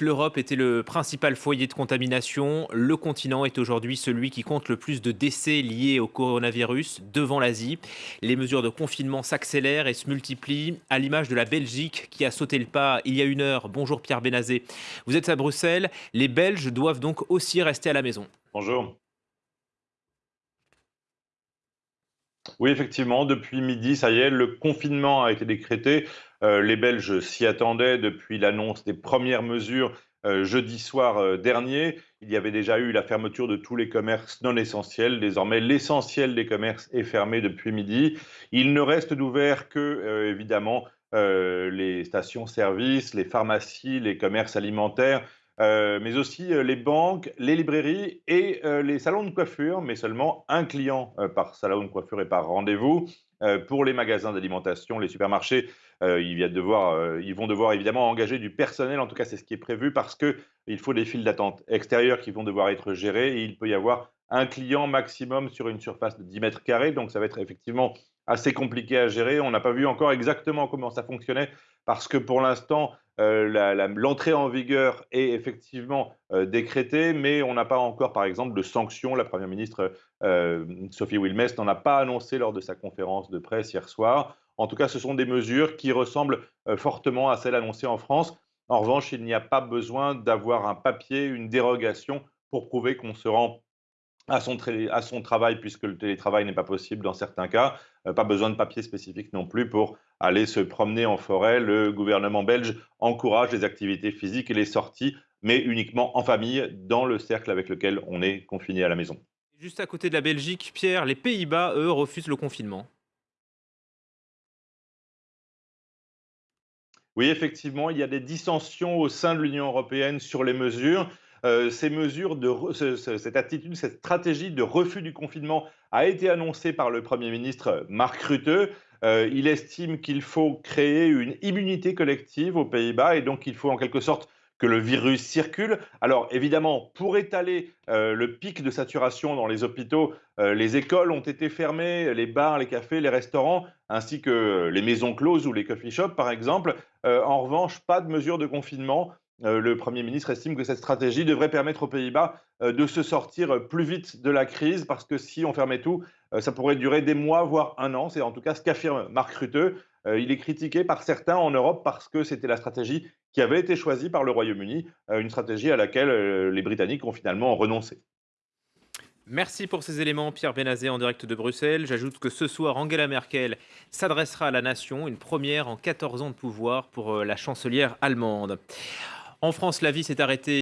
l'Europe était le principal foyer de contamination. Le continent est aujourd'hui celui qui compte le plus de décès liés au coronavirus devant l'Asie. Les mesures de confinement s'accélèrent et se multiplient, à l'image de la Belgique qui a sauté le pas il y a une heure. Bonjour Pierre Bénazé. Vous êtes à Bruxelles. Les Belges doivent donc aussi rester à la maison. Bonjour. Oui, effectivement, depuis midi, ça y est, le confinement a été décrété. Euh, les Belges s'y attendaient depuis l'annonce des premières mesures euh, jeudi soir euh, dernier. Il y avait déjà eu la fermeture de tous les commerces non essentiels. Désormais, l'essentiel des commerces est fermé depuis midi. Il ne reste d'ouvert que, évidemment, les stations-service, les pharmacies, les commerces alimentaires. Euh, mais aussi euh, les banques, les librairies et euh, les salons de coiffure, mais seulement un client par salon de coiffure et par rendez-vous. pour les magasins d'alimentation, les supermarchés, ils, devoir, vont devoir évidemment engager du personnel, en tout cas c'est ce qui est prévu, parce qu'il faut des files d'attente extérieures qui vont devoir être gérées et il peut y avoir un client maximum sur une surface de 10 mètres carrés, donc ça va être effectivement assez compliqué à gérer. On n'a pas vu encore exactement comment ça fonctionnait, parce que pour l'instant, euh, l'entrée en vigueur est effectivement euh, décrétée, mais on n'a pas encore, par exemple, de sanctions. La Première ministre euh, Sophie Wilmès n'en a pas annoncé lors de sa conférence de presse hier soir. En tout cas, ce sont des mesures qui ressemblent fortement à celles annoncées en France. En revanche, il n'y a pas besoin d'avoir un papier, une dérogation pour prouver qu'on se rend à son, à son, travail, puisque le télétravail n'est pas possible dans certains cas. pas besoin de papier spécifique non plus pour aller se promener en forêt. Le gouvernement belge encourage les activités physiques et les sorties, mais uniquement en famille, dans le cercle avec lequel on est confiné à la maison. Juste à côté de la Belgique, Pierre, les Pays-Bas, eux, refusent le confinement. Oui, effectivement, il y a des dissensions au sein de l'Union européenne sur les mesures. Euh, ces mesures, cette attitude, cette stratégie de refus du confinement a été annoncée par le Premier ministre Mark Rutte. Euh, il estime qu'il faut créer une immunité collective aux Pays-Bas et donc il faut en quelque sorte que le virus circule. Alors évidemment, pour étaler euh, le pic de saturation dans les hôpitaux, euh, les écoles ont été fermées, les bars, les cafés, les restaurants, ainsi que les maisons closes ou les coffee shops par exemple. en revanche, pas de mesures de confinement. Euh, le Premier ministre estime que cette stratégie devrait permettre aux Pays-Bas euh, de se sortir plus vite de la crise, parce que si on fermait tout, euh, ça pourrait durer des mois, voire un an. C'est en tout cas ce qu'affirme Marc Rutte. il est critiqué par certains en Europe parce que c'était la stratégie qui avait été choisie par le Royaume-Uni, une stratégie à laquelle les Britanniques ont finalement renoncé. Merci pour ces éléments, Pierre Benazé, en direct de Bruxelles. J'ajoute que ce soir, Angela Merkel s'adressera à la nation, une première en 14 ans de pouvoir pour la chancelière allemande. En France, la vie s'est arrêtée